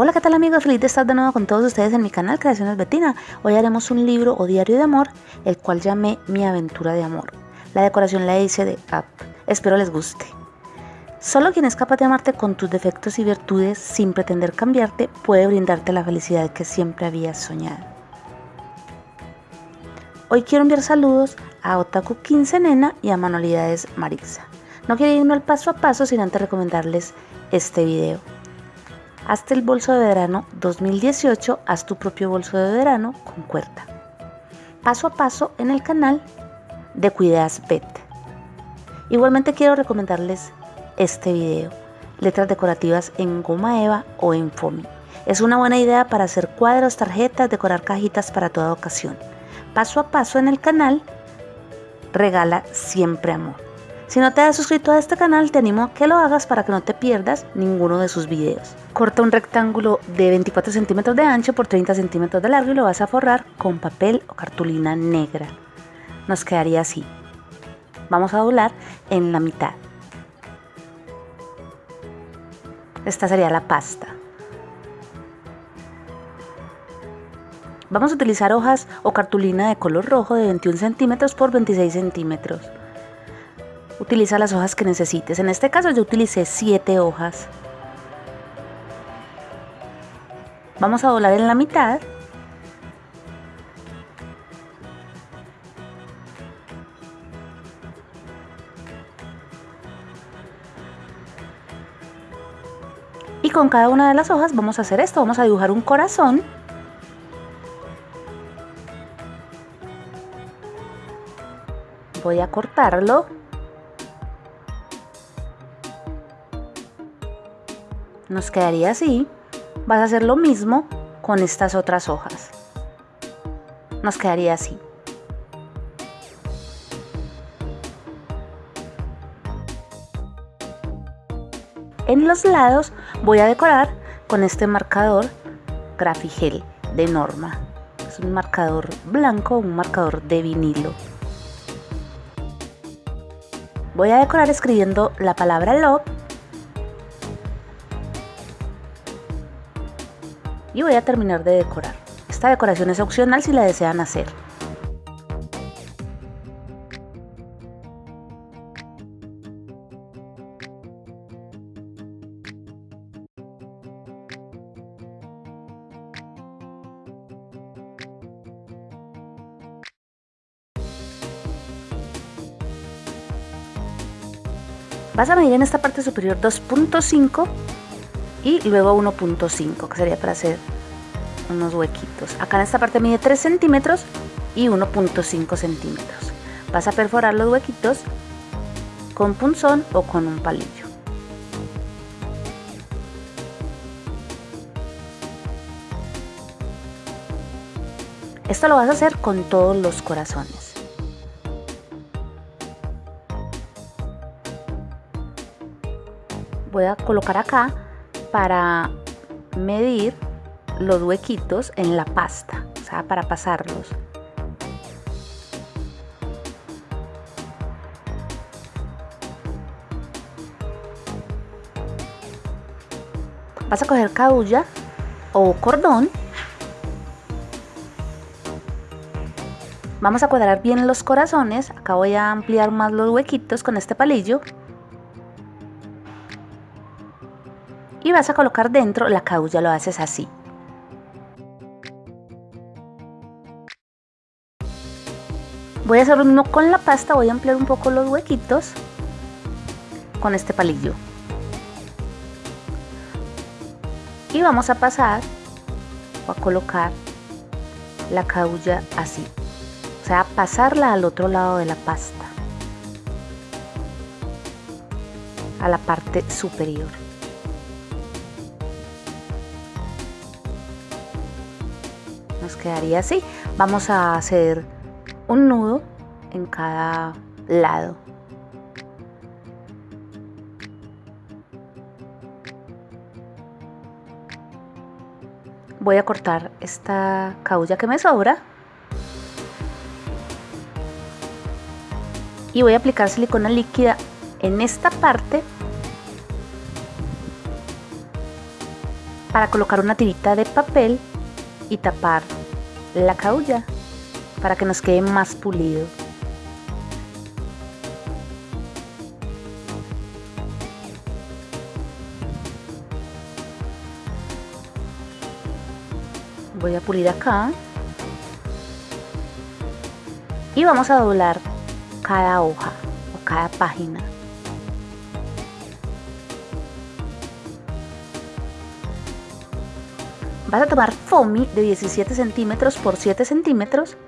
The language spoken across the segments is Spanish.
Hola, ¿qué tal amigos? Feliz de estar de nuevo con todos ustedes en mi canal Creaciones Betina. Hoy haremos un libro o diario de amor, el cual llamé Mi aventura de amor. La decoración la hice de App. Espero les guste. Solo quien es capaz de amarte con tus defectos y virtudes sin pretender cambiarte puede brindarte la felicidad que siempre habías soñado. Hoy quiero enviar saludos a Otaku 15 Nena y a Manualidades Marixa. No quiero irme al paso a paso sin antes recomendarles este video. Hazte el bolso de verano 2018, haz tu propio bolso de verano con cuerda. Paso a paso en el canal de Cuidas Pet. Igualmente quiero recomendarles este video, letras decorativas en goma eva o en foamy. Es una buena idea para hacer cuadros, tarjetas, decorar cajitas para toda ocasión. Paso a paso en el canal, regala siempre amor. Si no te has suscrito a este canal, te animo a que lo hagas para que no te pierdas ninguno de sus videos. Corta un rectángulo de 24 centímetros de ancho por 30 centímetros de largo y lo vas a forrar con papel o cartulina negra. Nos quedaría así. Vamos a doblar en la mitad. Esta sería la pasta. Vamos a utilizar hojas o cartulina de color rojo de 21 centímetros por 26 centímetros utiliza las hojas que necesites. En este caso yo utilicé 7 hojas. Vamos a doblar en la mitad. Y con cada una de las hojas vamos a hacer esto, vamos a dibujar un corazón. Voy a cortarlo nos quedaría así. Vas a hacer lo mismo con estas otras hojas. Nos quedaría así. En los lados voy a decorar con este marcador Grafigel de Norma. Es un marcador blanco, un marcador de vinilo. Voy a decorar escribiendo la palabra love y voy a terminar de decorar. Esta decoración es opcional si la desean hacer. Vas a medir en esta parte superior 2.5 y luego 1.5 que sería para hacer unos huequitos. Acá en esta parte mide 3 centímetros y 1.5 centímetros. Vas a perforar los huequitos con punzón o con un palillo. Esto lo vas a hacer con todos los corazones. Voy a colocar acá para medir los huequitos en la pasta, o sea, para pasarlos. Vas a coger cabulla o cordón. Vamos a cuadrar bien los corazones. Acá voy a ampliar más los huequitos con este palillo. Y vas a colocar dentro la caulla, lo haces así. Voy a hacer lo mismo con la pasta, voy a ampliar un poco los huequitos con este palillo. Y vamos a pasar o a colocar la caulla así. O sea, pasarla al otro lado de la pasta. A la parte superior. Quedaría así. Vamos a hacer un nudo en cada lado. Voy a cortar esta caulla que me sobra. Y voy a aplicar silicona líquida en esta parte para colocar una tirita de papel y tapar la caulla para que nos quede más pulido. Voy a pulir acá. Y vamos a doblar cada hoja o cada página. Vas a tomar foamy de 17 centímetros por 7 centímetros.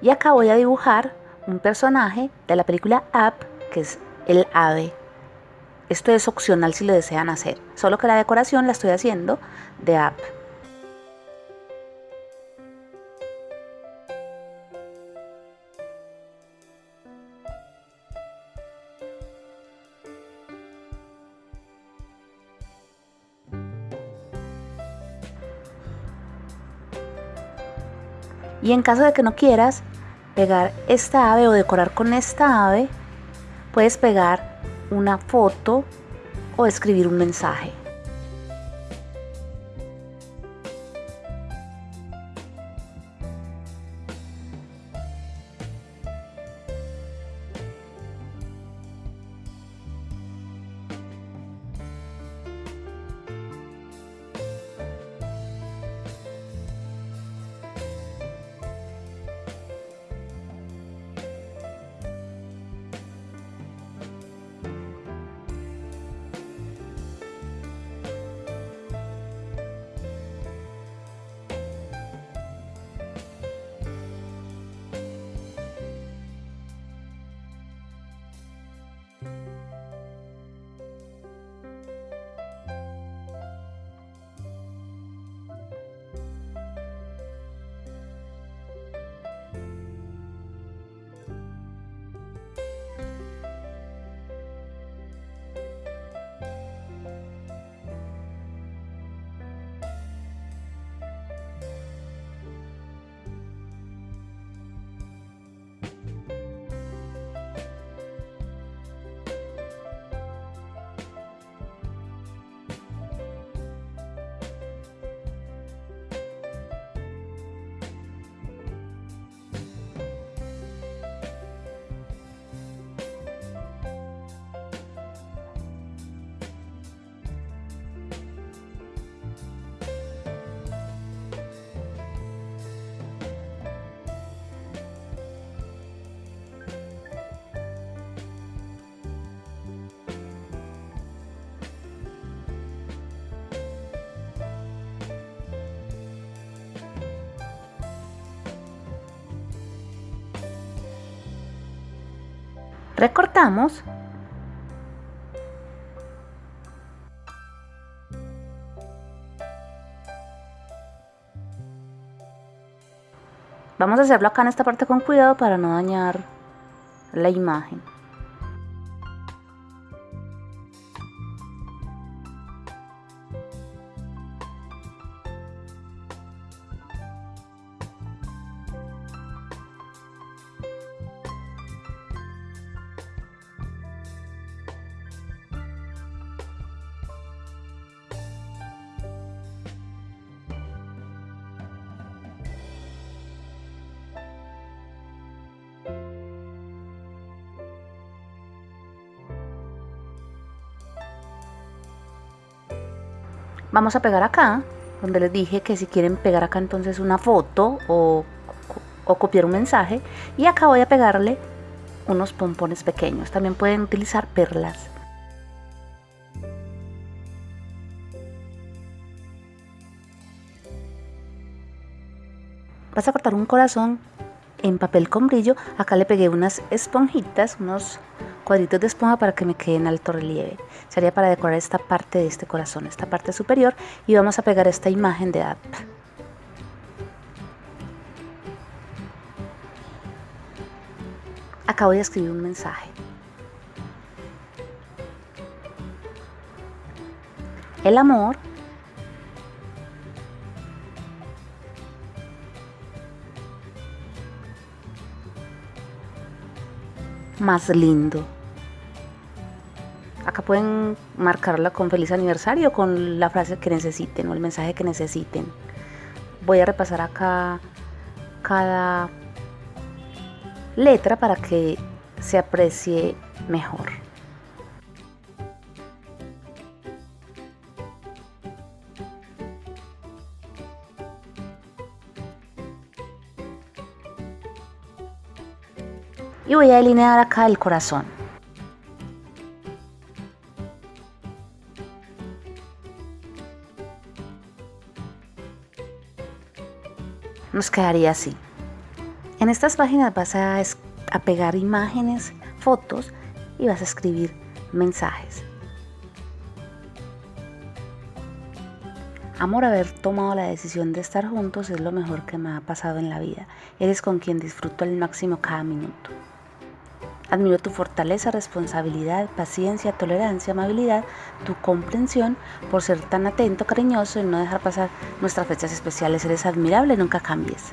Y acá voy a dibujar un personaje de la película Up, que es el ave. Esto es opcional si lo desean hacer, solo que la decoración la estoy haciendo de Up. Y en caso de que no quieras pegar esta ave o decorar con esta ave, puedes pegar una foto o escribir un mensaje. Recortamos. Vamos a hacerlo acá en esta parte con cuidado para no dañar la imagen. Vamos a pegar acá, donde les dije que si quieren pegar acá entonces una foto o, o copiar un mensaje. Y acá voy a pegarle unos pompones pequeños. También pueden utilizar perlas. Vas a cortar un corazón en papel con brillo. Acá le pegué unas esponjitas, unos cuadritos de esponja para que me quede en alto relieve. Sería para decorar esta parte de este corazón, esta parte superior y vamos a pegar esta imagen de app. Acá voy a escribir un mensaje. El amor más lindo pueden marcarla con feliz aniversario, con la frase que necesiten o el mensaje que necesiten. Voy a repasar acá cada letra para que se aprecie mejor. Y voy a delinear acá el corazón. Nos quedaría así. En estas páginas vas a, pegar imágenes, fotos y vas a escribir mensajes. Amor, haber tomado la decisión de estar juntos es lo mejor que me ha pasado en la vida. Eres con quien disfruto al máximo cada minuto. Admiro tu fortaleza, responsabilidad, paciencia, tolerancia, amabilidad, tu comprensión por ser tan atento, cariñoso y no dejar pasar nuestras fechas especiales. Eres admirable, nunca cambies.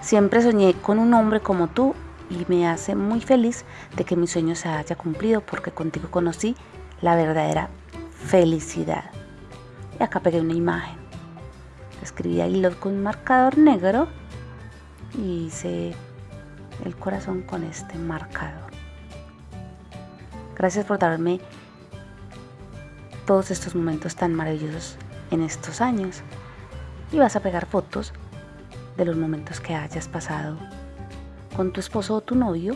Siempre soñé con un hombre como tú y me hace muy feliz de que mi sueño se haya cumplido porque contigo conocí la verdadera felicidad. Y acá pegué una imagen. Escribí ahí con un marcador negro y hice el corazón con este marcador. Gracias por darme todos estos momentos tan maravillosos en estos años. Y vas a pegar fotos de los momentos que hayas pasado con tu esposo o tu novio,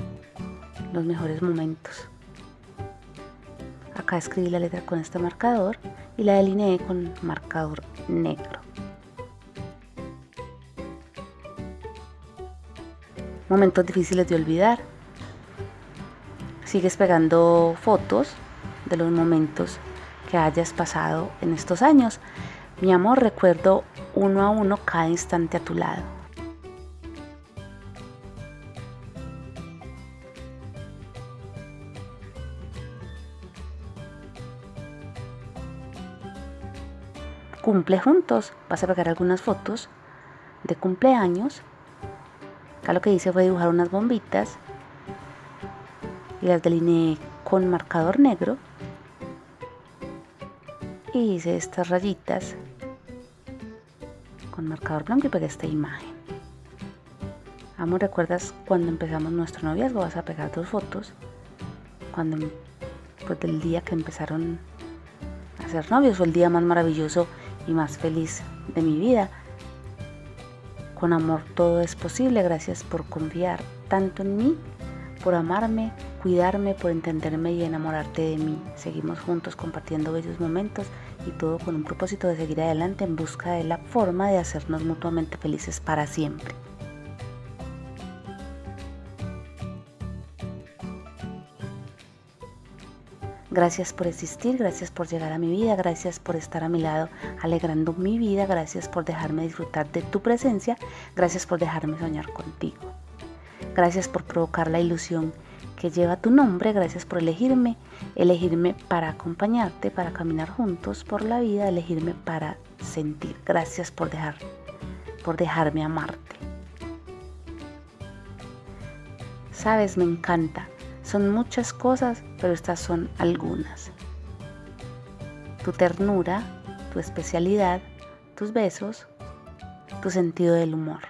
los mejores momentos. Acá escribí la letra con este marcador y la delineé con marcador negro. Momentos difíciles de olvidar. Sigues pegando fotos de los momentos que hayas pasado en estos años. Mi amor, recuerdo uno a uno cada instante a tu lado. Cumple juntos. Vas a pegar algunas fotos de cumpleaños. Acá lo que hice fue dibujar unas bombitas y las delineé con marcador negro. Y hice estas rayitas con marcador blanco y pegué esta imagen. Amor, ¿recuerdas cuando empezamos nuestro noviazgo? Vas a pegar dos fotos. Cuando, pues del día que empezaron a ser novios, fue el día más maravilloso y más feliz de mi vida. Con amor todo es posible. Gracias por confiar tanto en mí, por amarme, cuidarme, por entenderme y enamorarte de mí. Seguimos juntos compartiendo bellos momentos y todo con un propósito de seguir adelante en busca de la forma de hacernos mutuamente felices para siempre. Gracias por existir, gracias por llegar a mi vida, gracias por estar a mi lado alegrando mi vida, gracias por dejarme disfrutar de tu presencia, gracias por dejarme soñar contigo. Gracias por provocar la ilusión que lleva tu nombre, gracias por elegirme, elegirme para acompañarte, para caminar juntos por la vida, elegirme para sentir. Gracias por dejar por dejarme amarte. Sabes, me encanta. Son muchas cosas, pero estas son algunas. Tu ternura, tu especialidad, tus besos, tu sentido del humor.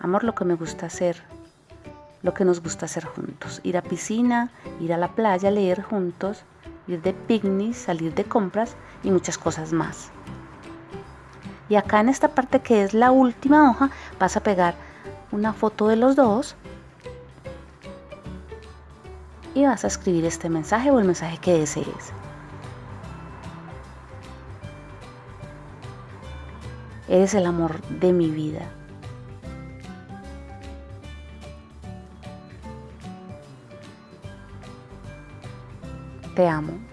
Amor, lo que me gusta hacer, lo que nos gusta hacer juntos. Ir a piscina, ir a la playa, leer juntos, ir de picnic, salir de compras y muchas cosas más. Y acá en esta parte que es la última hoja vas a pegar una foto de los dos y vas a escribir este mensaje o el mensaje que desees. Eres el amor de mi vida. Te amo.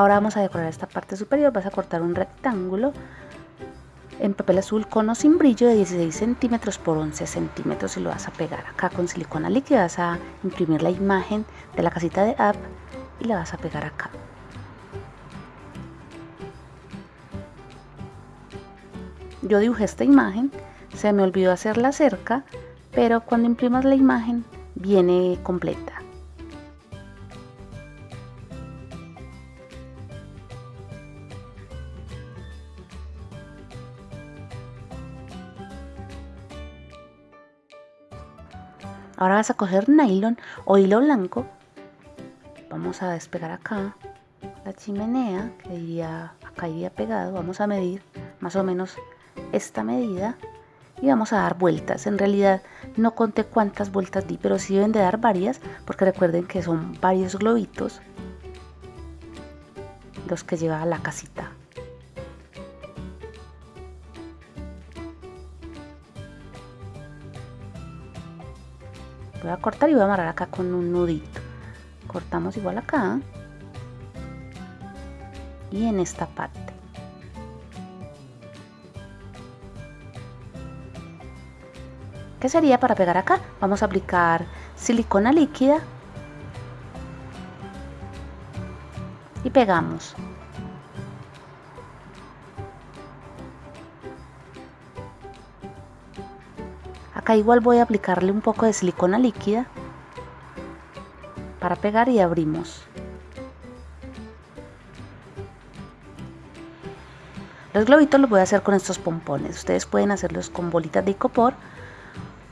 Ahora vamos a decorar esta parte superior, vas a cortar un rectángulo en papel azul con o sin brillo de 16 centímetros por 11 centímetros y lo vas a pegar acá con silicona líquida, vas a imprimir la imagen de la casita de app y la vas a pegar acá. Yo dibujé esta imagen, se me olvidó hacer la cerca, pero cuando imprimas la imagen viene completa. Vas a coger nylon o hilo blanco. Vamos a despegar acá la chimenea que iría, acá iría pegado. Vamos a medir más o menos esta medida y vamos a dar vueltas. En realidad no conté cuántas vueltas di, pero sí deben de dar varias porque recuerden que son varios globitos los que lleva la casita. Voy a cortar y voy a amarrar acá con un nudito cortamos igual acá y en esta parte ¿Qué sería para pegar acá? Vamos a aplicar silicona líquida y pegamos. Igual voy a aplicarle un poco de silicona líquida para pegar y abrimos. Los globitos los voy a hacer con estos pompones. Ustedes pueden hacerlos con bolitas de icopor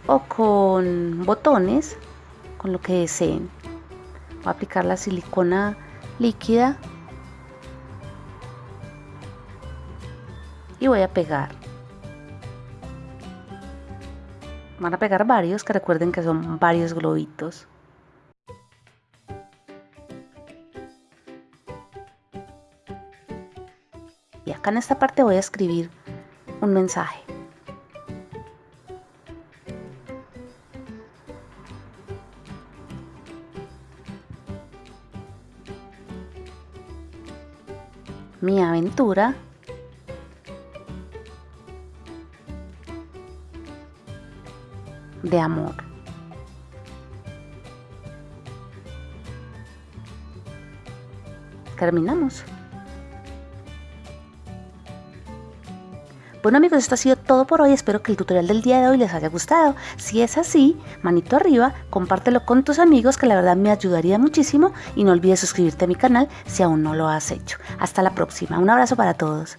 o con botones, con lo que deseen. Voy a aplicar la silicona líquida y voy a pegar. Van a pegar varios, que recuerden que son varios globitos. Y acá en esta parte voy a escribir un mensaje. Mi aventura de amor. Terminamos. Bueno amigos, esto ha sido todo por hoy. Espero que el tutorial del día de hoy les haya gustado. Si es así, manito arriba, compártelo con tus amigos que la verdad me ayudaría muchísimo y no olvides suscribirte a mi canal si aún no lo has hecho. Hasta la próxima. Un abrazo para todos.